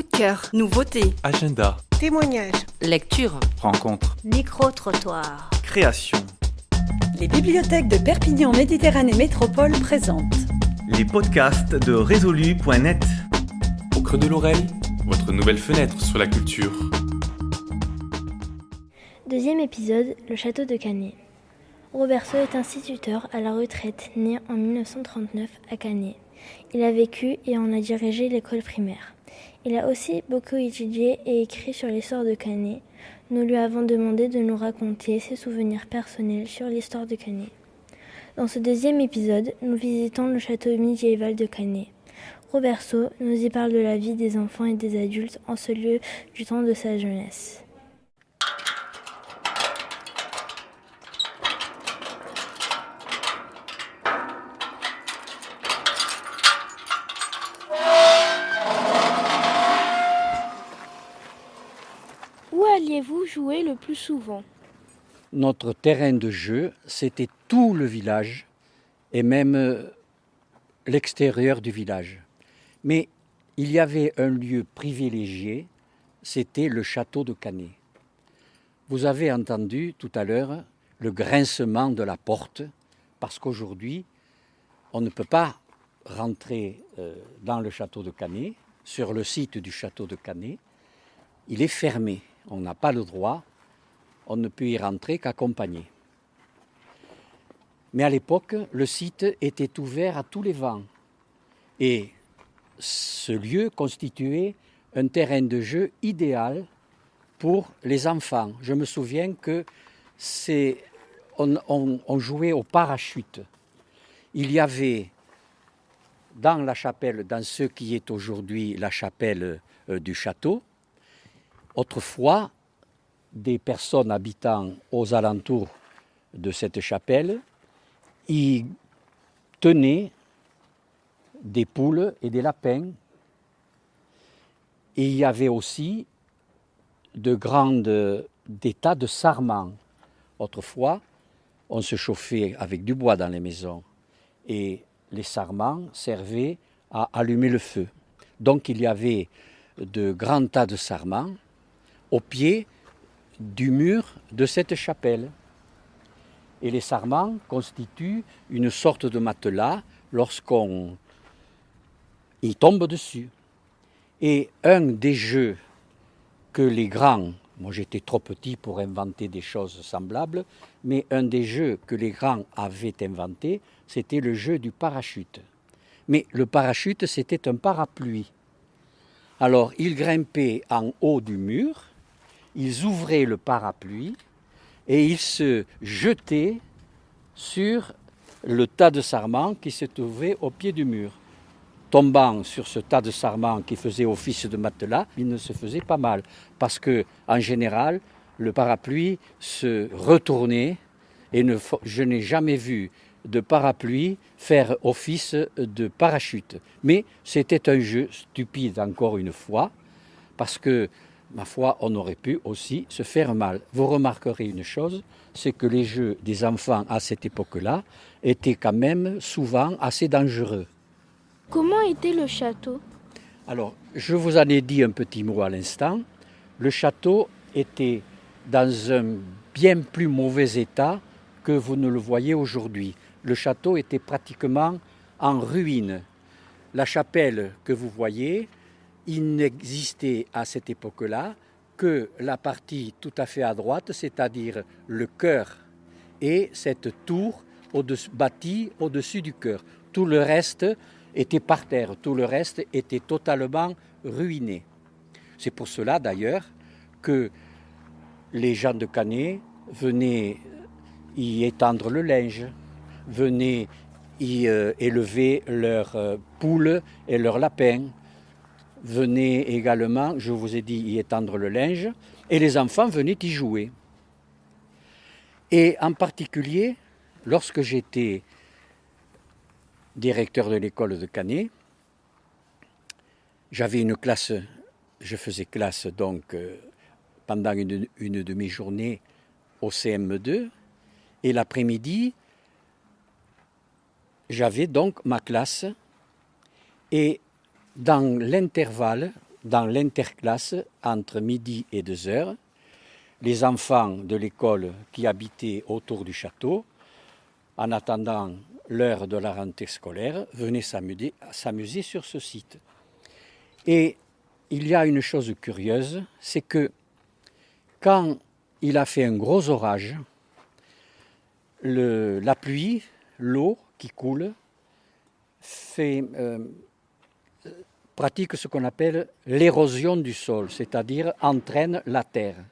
Coup de cœur, nouveauté, Agenda, Témoignages. lecture. rencontre, Micro-trottoir. création. Les bibliothèques de Perpignan Méditerranée Métropole présentent Les podcasts de résolu.net. Au creux de l'oreille, votre nouvelle fenêtre sur la culture. Deuxième épisode, le château de Canet. Roberto est instituteur à la retraite, né en 1939 à Canet. Il a vécu et en a dirigé l'école primaire. Il a aussi beaucoup étudié et écrit sur l'histoire de Canet. Nous lui avons demandé de nous raconter ses souvenirs personnels sur l'histoire de Canet. Dans ce deuxième épisode, nous visitons le château médiéval de Canet. Roberto nous y parle de la vie des enfants et des adultes en ce lieu du temps de sa jeunesse. Où alliez-vous jouer le plus souvent? Notre terrain de jeu, c'était tout le village et même euh, l'extérieur du village. Mais il y avait un lieu privilégié, c'était le château de Canet. Vous avez entendu tout à l'heure le grincement de la porte, parce qu'aujourd'hui, on ne peut pas rentrer euh, dans le château de Canet, sur le site du château de Canet. Il est fermé, on n'a pas le droit on ne peut y rentrer qu'accompagné. Mais à l'époque, le site était ouvert à tous les vents. Et ce lieu constituait un terrain de jeu idéal pour les enfants. Je me souviens que c'est on, jouait au parachute. Il y avait dans la chapelle, dans ce qui est aujourd'hui la chapelle euh, du château, autrefois des personnes habitant aux alentours de cette chapelle y tenaient des poules et des lapins. Et il y avait aussi de grandes, des tas de sarments. Autrefois, on se chauffait avec du bois dans les maisons et les sarments servaient à allumer le feu. Donc il y avait de grands tas de sarments au pied du mur de cette chapelle. Et les sarments constituent une sorte de matelas lorsqu'on y tombe dessus. Et un des jeux que les grands, moi j'étais trop petit pour inventer des choses semblables, mais un des jeux que les grands avaient inventé, c'était le jeu du parachute. Mais le parachute, c'était un parapluie. Alors, ils grimpaient en haut du mur, ils ouvraient le parapluie et ils se jetaient sur le tas de sarments qui se trouvait au pied du mur. Tombant sur ce tas de sarments qui faisait office de matelas, il ne se faisait pas mal parce que, en général, le parapluie se retournait et je n'ai jamais vu de parapluie faire office de parachute. Mais c'était un jeu stupide encore une fois parce que ma foi, on aurait pu aussi se faire mal. Vous remarquerez une chose, c'est que les jeux des enfants à cette époque-là étaient quand même souvent assez dangereux. Comment était le château? Alors, je vous en ai dit un petit mot à l'instant. Le château était dans un bien plus mauvais état que vous ne le voyez aujourd'hui. Le château était pratiquement en ruine. La chapelle que vous voyez, il n'existait à cette époque-là que la partie tout à fait à droite, c'est-à-dire le chœur et cette tour au-dessus- bâtie au-dessus du chœur. Tout le reste était par terre, tout le reste était totalement ruiné. C'est pour cela d'ailleurs que les gens de Canet venaient y étendre le linge, venaient y euh, élever leurs euh, poules et leurs lapins, venaient également, je vous ai dit, y étendre le linge, et les enfants venaient y jouer. Et en particulier, lorsque j'étais directeur de l'école de Canet, j'avais une classe, je faisais classe donc euh, pendant une, une de mes journées au CM2, et l'après-midi, j'avais donc ma classe, et dans l'intervalle dans l'interclasse entre midi et deux heures. Les enfants de l'école qui habitaient autour du château, en attendant l'heure de la rentrée scolaire, venaient s'amuser sur ce site. Et il y a une chose curieuse, c'est que quand il a fait un gros orage, le, la pluie, l'eau qui coule, fait, euh, pratique ce qu'on appelle l'érosion du sol, c'est-à-dire entraîne la terre.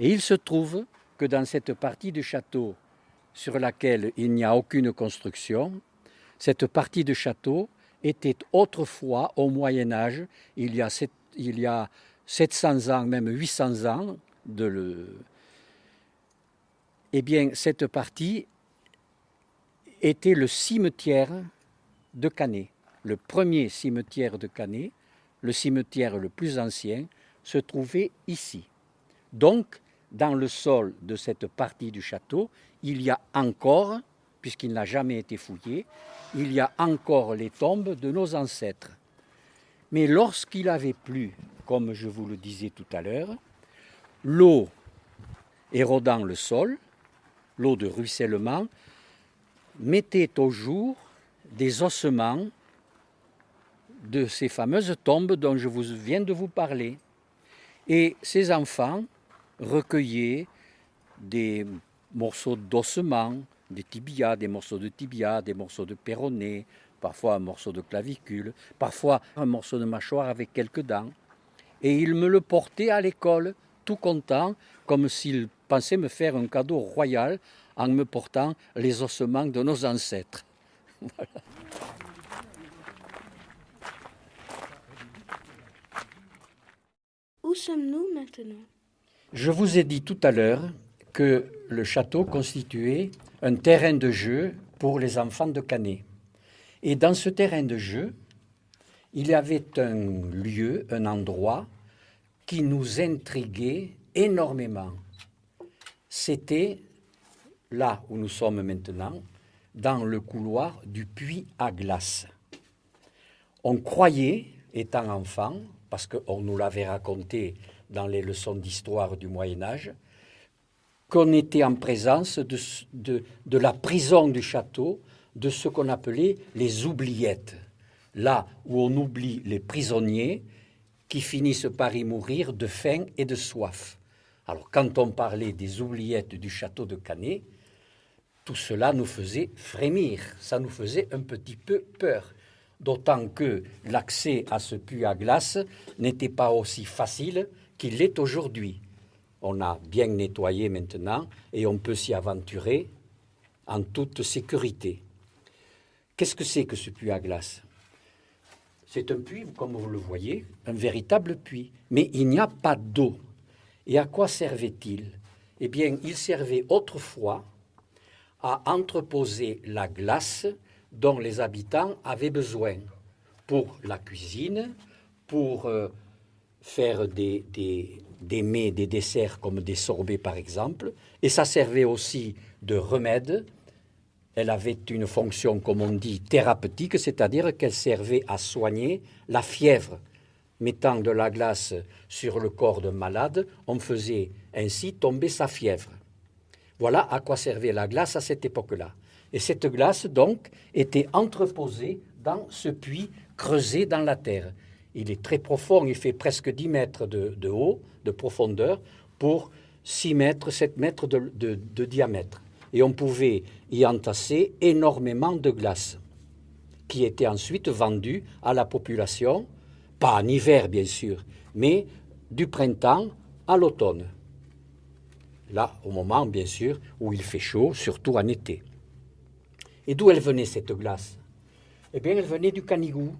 Et il se trouve que dans cette partie du château sur laquelle il n'y a aucune construction, cette partie du château était autrefois, au Moyen Âge, il y a, sept, il y a 700 ans, même 800 ans, de le... eh bien, cette partie était le cimetière de Canet. Le premier cimetière de Canet, le cimetière le plus ancien, se trouvait ici. Donc, dans le sol de cette partie du château, il y a encore, puisqu'il n'a jamais été fouillé, il y a encore les tombes de nos ancêtres. Mais lorsqu'il avait plu, comme je vous le disais tout à l'heure, l'eau érodant le sol, l'eau de ruissellement, mettait au jour des ossements de ces fameuses tombes dont je vous viens de vous parler. Et ces enfants recueillaient des morceaux d'ossements, des tibias, des morceaux de tibia, des morceaux de péroné, parfois un morceau de clavicule, parfois un morceau de mâchoire avec quelques dents. Et ils me le portaient à l'école, tout content, comme s'ils pensaient me faire un cadeau royal en me portant les ossements de nos ancêtres. Voilà. Où sommes-nous maintenant? Je vous ai dit tout à l'heure que le château constituait un terrain de jeu pour les enfants de Canet. Et dans ce terrain de jeu, il y avait un lieu, un endroit qui nous intriguait énormément. C'était là où nous sommes maintenant, dans le couloir du puits à glace. On croyait, étant enfant, parce qu'on nous l'avait raconté dans les leçons d'histoire du Moyen Âge, qu'on était en présence de, de, de, la prison du château, de ce qu'on appelait les oubliettes, là où on oublie les prisonniers qui finissent par y mourir de faim et de soif. Alors quand on parlait des oubliettes du château de Canet, tout cela nous faisait frémir, ça nous faisait un petit peu peur, d'autant que l'accès à ce puits à glace n'était pas aussi facile qu'il l'est aujourd'hui. On a bien nettoyé maintenant et on peut s'y aventurer en toute sécurité. Qu'est-ce que c'est que ce puits à glace? C'est un puits, comme vous le voyez, un véritable puits, mais il n'y a pas d'eau. Et à quoi servait-il? Eh bien, il servait autrefois à entreposer la glace dont les habitants avaient besoin pour la cuisine, pour euh, faire des, des, des mets, des desserts comme des sorbets par exemple, et ça servait aussi de remède. Elle avait une fonction, comme on dit, thérapeutique, c'est-à-dire qu'elle servait à soigner la fièvre. Mettant de la glace sur le corps d'un malade, on faisait ainsi tomber sa fièvre. Voilà à quoi servait la glace à cette époque-là. Et cette glace, donc, était entreposée dans ce puits creusé dans la terre. Il est très profond, il fait presque 10 mètres de, de haut, de profondeur, pour 6 mètres, 7 mètres de, de, de diamètre. Et on pouvait y entasser énormément de glace, qui était ensuite vendue à la population, pas en hiver bien sûr, mais du printemps à l'automne. Là, au moment, bien sûr, où il fait chaud, surtout en été. Et d'où elle venait cette glace? Eh bien, elle venait du Canigou.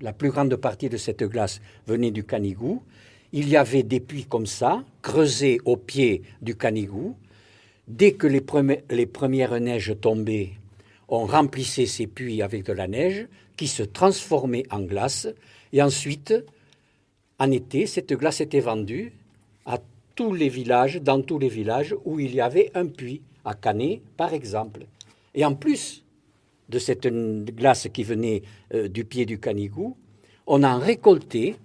La plus grande partie de cette glace venait du Canigou. Il y avait des puits comme ça, creusés au pied du Canigou. Dès que les, les premières neiges tombaient, on remplissait ces puits avec de la neige qui se transformait en glace. Et ensuite, en été, cette glace était vendue à tous les villages, dans tous les villages où il y avait un puits, à Canet par exemple. Et en plus de cette glace qui venait euh, du pied du Canigou, on en récoltait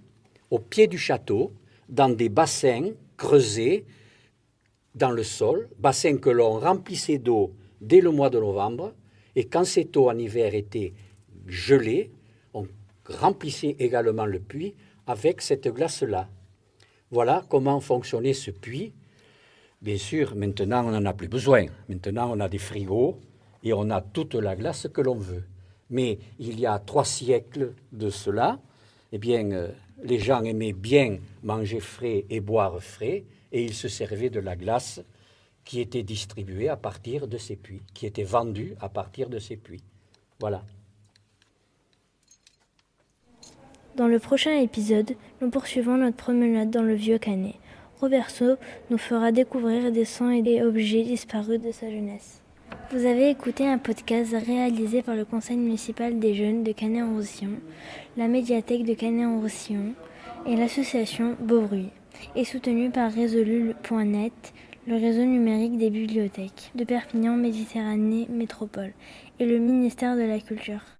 au pied du château, dans des bassins creusés dans le sol, bassins que l'on remplissait d'eau dès le mois de novembre, et quand cette eau en hiver était gelée, on remplissait également le puits avec cette glace-là. Voilà comment fonctionnait ce puits. Bien sûr, maintenant, on n'en a plus besoin. Maintenant, on a des frigos et on a toute la glace que l'on veut. Mais il y a trois siècles de cela, eh bien, euh, les gens aimaient bien manger frais et boire frais, et ils se servaient de la glace qui était distribuée à partir de ces puits, qui était vendue à partir de ces puits. Voilà. Dans le prochain épisode, nous poursuivons notre promenade dans le vieux Canet. Roberto nous fera découvrir des sons et des objets disparus de sa jeunesse. Vous avez écouté un podcast réalisé par le Conseil municipal des jeunes de Canet-en-Roussillon, la médiathèque de Canet-en-Roussillon et l'association Beaubruy, et soutenu par Résolu.net, le réseau numérique des bibliothèques de Perpignan Méditerranée Métropole et le ministère de la Culture.